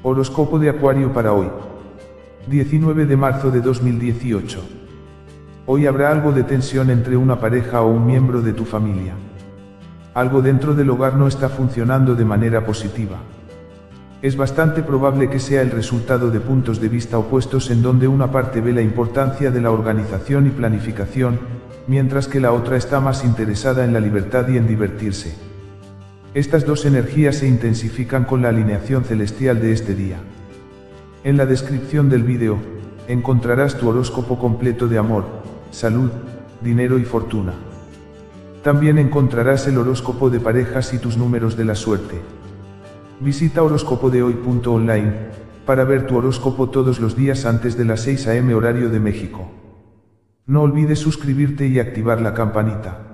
Horóscopo de Acuario para hoy. 19 de marzo de 2018. Hoy habrá algo de tensión entre una pareja o un miembro de tu familia. Algo dentro del hogar no está funcionando de manera positiva. Es bastante probable que sea el resultado de puntos de vista opuestos en donde una parte ve la importancia de la organización y planificación, mientras que la otra está más interesada en la libertad y en divertirse. Estas dos energías se intensifican con la alineación celestial de este día. En la descripción del vídeo, encontrarás tu horóscopo completo de amor, salud, dinero y fortuna. También encontrarás el horóscopo de parejas y tus números de la suerte. Visita horóscopodehoy.online para ver tu horóscopo todos los días antes de las 6 am horario de México. No olvides suscribirte y activar la campanita.